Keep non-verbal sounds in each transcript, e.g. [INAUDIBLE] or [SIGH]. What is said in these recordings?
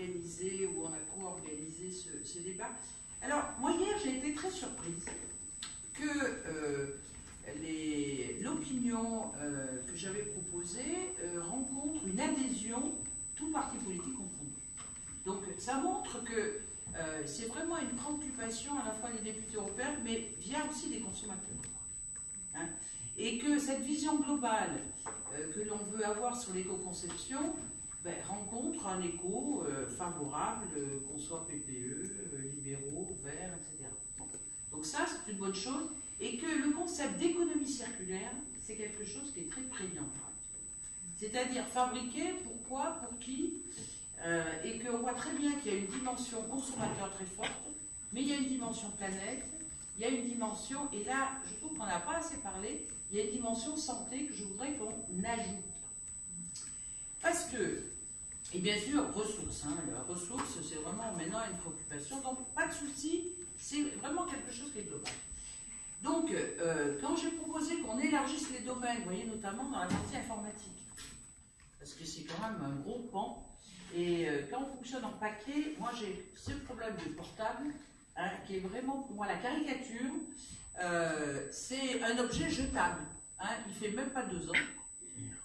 organisé ou on a co-organisé ce, débat. Alors, moi hier, j'ai été très surprise que euh, l'opinion euh, que j'avais proposée euh, rencontre une adhésion, tout parti politique confondu. Donc, ça montre que c'est vraiment une préoccupation à la fois des députés européens, mais via aussi des consommateurs. Hein. et que cette vision globale que l'on veut avoir sur l'éco-conception ben, rencontre un écho euh, favorable, euh, qu'on soit PPE, euh, libéraux, verts, etc. Donc ça, c'est une bonne chose. Et que le concept d'économie circulaire, c'est quelque chose qui est très prégnant. C'est-à-dire fabriquer, pourquoi, pour qui, et qu'on voit très bien qu'il y a une dimension consommateur très forte, mais il y a une dimension planète, il y a une dimension, et là, je trouve qu'on n'a pas assez parlé, il y a une dimension santé que je voudrais qu'on ajoute. Parce que, et bien sûr, ressources. Hein, la c'est vraiment maintenant une préoccupation. Donc, pas de souci, c'est vraiment quelque chose qui est global. Donc, euh, quand j'ai proposé qu'on élargisse les domaines, vous voyez, notamment dans la partie informatique, parce que c'est quand même un gros pan, et euh, quand on fonctionne en paquet, moi j'ai ce problème de portable, hein, qui est vraiment pour moi la caricature, euh, c'est un objet jetable. Hein, il fait même pas deux ans.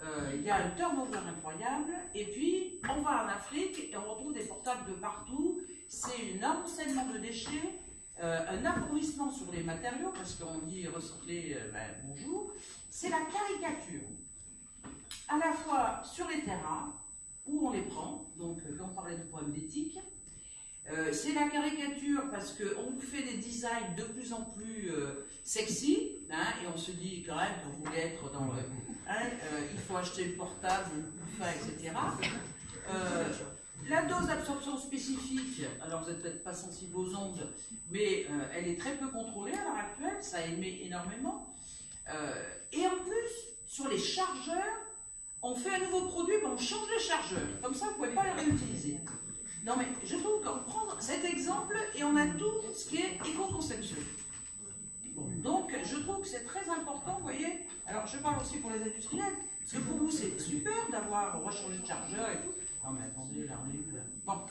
Euh, il y a un turnover incroyable, et puis on va en Afrique et on retrouve des portables de partout, c'est un amoncellement de déchets, euh, un appauvrissement sur les matériaux, parce qu'on dit recycler, euh, ben, bonjour, c'est la caricature, à la fois sur les terrains, où on les prend, donc quand on parlait de problème d'éthique, c'est la caricature parce qu'on vous fait des designs de plus en plus sexy, hein, et on se dit quand même qu'on voulait être dans le Hein, euh, il faut acheter le portable, le fin, etc. Euh, la dose d'absorption spécifique, alors vous n'êtes peut-être pas sensible aux ondes, mais euh, elle est très peu contrôlée à l'heure actuelle, ça émet énormément. et en plus, sur les chargeurs, on fait un nouveau produit, mais on change les chargeurs. Comme ça, vous ne pouvez pas les réutiliser. Non mais je trouve qu'on prend cet exemple et on a tout ce qui est éco-conception. Donc, je trouve que c'est très important, vous voyez. Alors, je parle aussi pour les industriels, parce que pour vous, c'est super d'avoir rechangé de chargeur et tout. Non, mais attendez, là, on est là? Bon.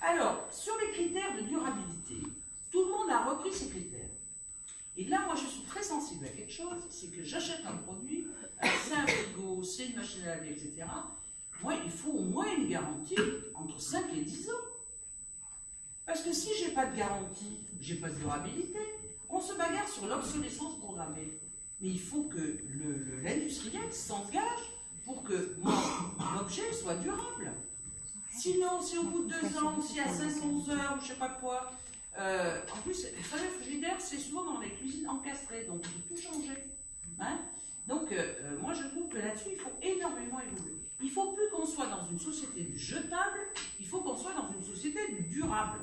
Alors, sur les critères de durabilité, tout le monde a repris ces critères. Et là, moi, je suis très sensible à quelque chose, c'est que j'achète un produit, c'est un frigo, c'est une machine à laver, etc. Moi, il faut au moins une garantie entre 5 et 10 ans. Parce que si j'ai pas de garantie, j'ai pas de durabilité. On se bagarre sur l'obsolescence programmée. Mais il faut que l'industriel s'engage pour que mon objet soit durable. Sinon, si au bout de deux ans, si à 500 heures, ou je sais pas quoi, euh, en plus, vous savez, frigidaire, c'est souvent dans les cuisines encastrées, donc il faut tout changer. Hein. donc, euh, euh, moi, je trouve que là-dessus, il faut énormément évoluer. Il ne faut soit dans une société du jetable, il faut qu'on soit dans une société du durable.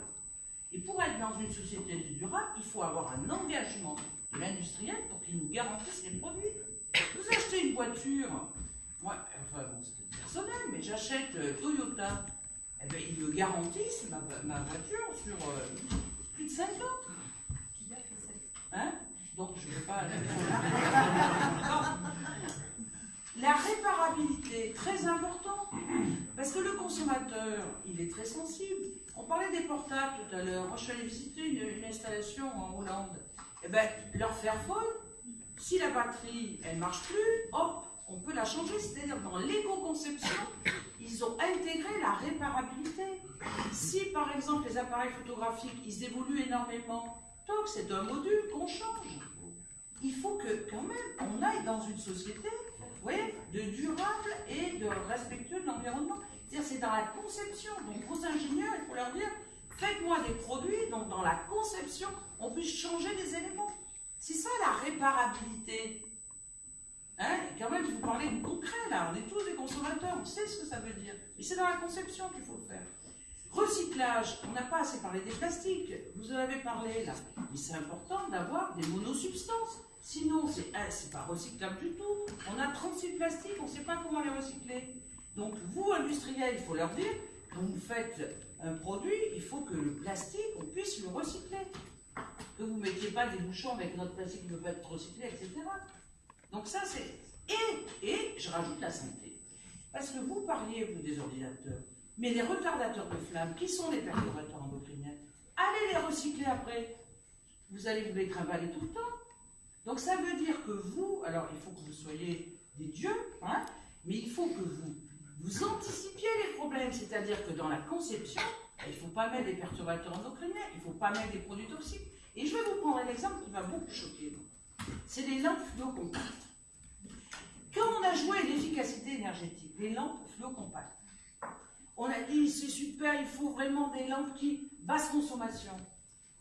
Et pour être dans une société durable, il faut avoir un engagement de l'industriel pour qu'il nous garantisse les produits. Vous achetez une voiture, moi, enfin bon, c'est personnel, mais j'achète euh, Toyota, eh bien, ils me garantissent ma, voiture sur euh, plus de 5 ans. Qui a fait ça? Hein? Donc je ne veux pas... [LAUGHS] La réparabilité, très important, parce que le consommateur, il est très sensible. On parlait des portables tout à l'heure. Moi, je suis allée visiter une, installation en Hollande. Eh bien, leur faire folle, si la batterie, elle marche plus, hop, on peut la changer. C'est-à-dire, dans l'éco-conception, ils ont intégré la réparabilité. Si, par exemple, les appareils photographiques, ils évoluent énormément, toc, c'est un module qu'on change. Il faut que, quand même, on aille dans une société voyez, de durable et de respectueux de l'environnement. C'est-à-dire, c'est dans la conception. Donc, aux ingénieurs, il faut leur dire, faites-moi des produits dont dans la conception, on puisse changer des éléments. C'est ça la réparabilité. Hein et quand même, vous parlez de concret, là. On est tous des consommateurs, on sait ce que ça veut dire. Mais c'est dans la conception qu'il faut le faire. Recyclage, on n'a pas assez parlé des plastiques. Vous en avez parlé, là. Mais c'est important d'avoir des monosubstances. Sinon, c'est n'est pas recyclable du tout. On a 36 plastiques, on ne sait pas comment les recycler. Donc, vous, industriels, il faut leur dire, quand vous faites un produit, il faut que le plastique, on puisse le recycler. Que vous ne mettiez pas des bouchons avec notre plastique qui ne peut pas être recyclé, etc. Donc ça, c'est... Et, et je rajoute la santé. Parce que vous parliez, vous, des ordinateurs. Mais les retardateurs de flamme, qui sont les perturbateurs endocriniens? Allez les recycler après. Vous allez vous les travailler tout le temps. Donc ça veut dire que vous, alors il faut que vous soyez des dieux, hein, mais il faut que vous, vous anticipiez les problèmes. C'est-à-dire que dans la conception, il ne faut pas mettre des perturbateurs endocriniens, il ne faut pas mettre des produits toxiques. Et je vais vous prendre un exemple qui va beaucoup choquer. C'est les lampes fluocompactes. Quand on a joué l'efficacité énergétique, les lampes fluocompactes, on a dit c'est super, il faut vraiment des lampes qui basse consommation.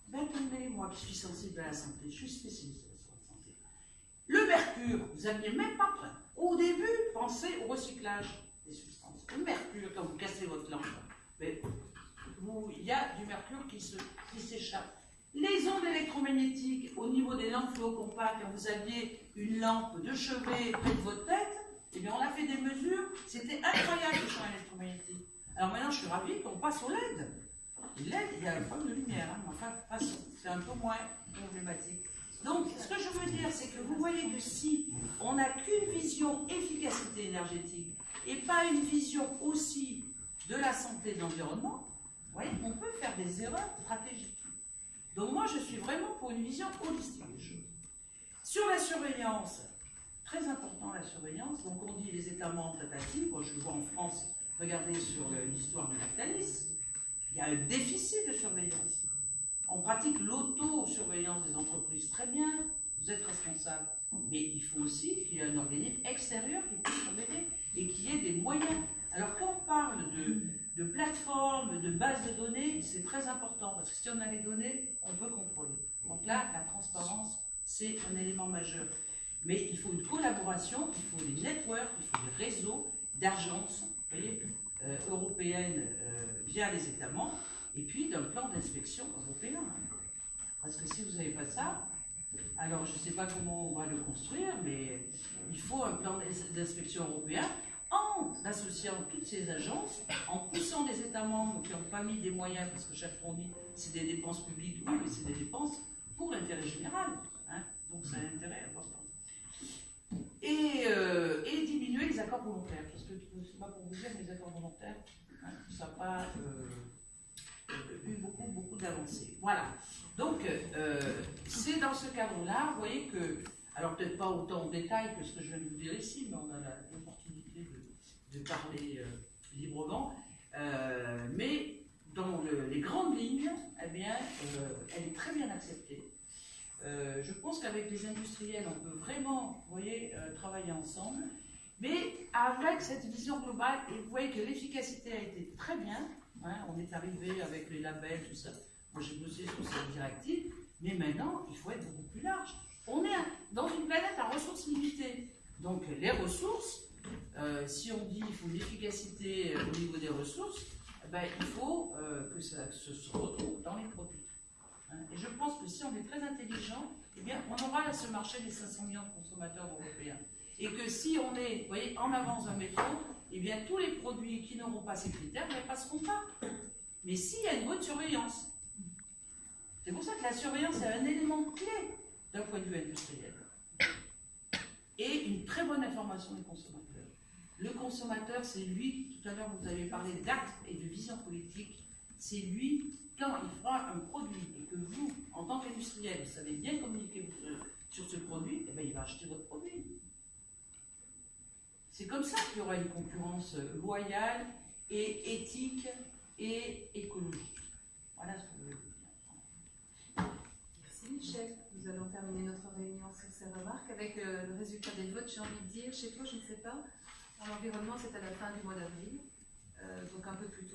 Ben attendez, moi qui suis sensible à la santé, je suis spécialiste. Le mercure, vous n'aviez même pas. Au début, pensez au recyclage des substances. Le mercure, quand vous cassez votre lampe, il y a du mercure qui s'échappe. Les ondes électromagnétiques au niveau des lampes fluocompactes, quand vous aviez une lampe de chevet près de votre tête, eh bien on a fait des mesures, c'était incroyable le champ électromagnétique. Alors maintenant je suis ravie qu'on passe au LED. LED, il y a un problème de lumière, hein, mais enfin, c'est un peu moins problématique. Donc, ce que je veux dire, c'est que vous voyez que si on n'a qu'une vision efficacité énergétique et pas une vision aussi de la santé de l'environnement, on peut faire des erreurs stratégiques. Donc moi, je suis vraiment pour une vision holistique des choses. Sur la surveillance, très important la surveillance, donc on dit les États membres tentatives, moi je vois en France, regardez sur l'histoire de Lactalis, il y a un déficit de surveillance. On pratique l'auto-surveillance des entreprises, très bien, vous êtes responsable. Mais il faut aussi qu'il y ait un organisme extérieur qui puisse surveiller et qu'il y ait des moyens. Alors quand on parle de, de plateformes, de bases de données, c'est très important parce que si on a les données, on peut contrôler. Donc là, la transparence, c'est un élément majeur. Mais il faut une collaboration, il faut des networks, il faut des réseaux d'agence euh, européenne euh, via les États membres, et puis d'un plan d'inspection européen. Parce que si vous n'avez pas ça, alors je ne sais pas comment on va le construire, mais il faut un plan d'inspection européen en associant toutes ces agences, en poussant les États membres qui n'ont pas mis des moyens, parce que chaque dit c'est des dépenses publiques, oui, mais c'est des dépenses pour l'intérêt général. Hein. donc c'est un intérêt important. Et, euh, et, diminuer les accords volontaires, parce que c'est pas pour vous dire, mais les accords volontaires, hein, ça pas euh, eu d'avancées. Voilà. Donc, euh, c'est dans ce cadre-là, vous voyez que, alors peut-être pas autant en détail que ce que je viens de vous dire ici, mais on a l'opportunité de, parler librement, mais dans les grandes lignes, eh elle est très bien acceptée. Euh, je pense qu'avec les industriels, on peut vraiment vous voyez, euh, travailler ensemble, mais avec cette vision globale, et vous voyez que l'efficacité a été très bien, hein, on est arrivé avec les labels, tout ça. Moi j'ai bossé sur cette directive, mais maintenant il faut être beaucoup plus large. On est dans une planète à ressources limitées. Donc les ressources, euh, si on dit qu'il faut une efficacité au niveau des ressources, eh ben, il faut que ça se retrouve dans les produits. Hein. Et je pense que si on est très intelligent, eh bien, on aura ce marché des 500 millions de consommateurs européens. Et que si on est vous voyez, en avance d'un métro, eh bien, tous les produits qui n'auront pas ces critères ne passeront pas. Mais s'il y a une bonne surveillance, c'est pour ça que la surveillance est un élément clé d'un point de vue industriel. Et une très bonne information des consommateurs. Le consommateur, c'est lui, tout à l'heure vous avez parlé d'actes et de vision politique, c'est lui quand il fera un produit et que vous, en tant qu'industriel, vous savez bien communiquer sur ce produit, eh bien, il va acheter votre produit. C'est comme ça qu'il y aura une concurrence loyale et éthique et écologique. Voilà ce que je veux dire. Michel. Nous allons terminer notre réunion sur ces remarques avec euh, le résultat des votes, j'ai envie de dire. Chez toi, je ne sais pas. L'environnement, c'est à la fin du mois d'avril, euh, donc un peu plus tôt.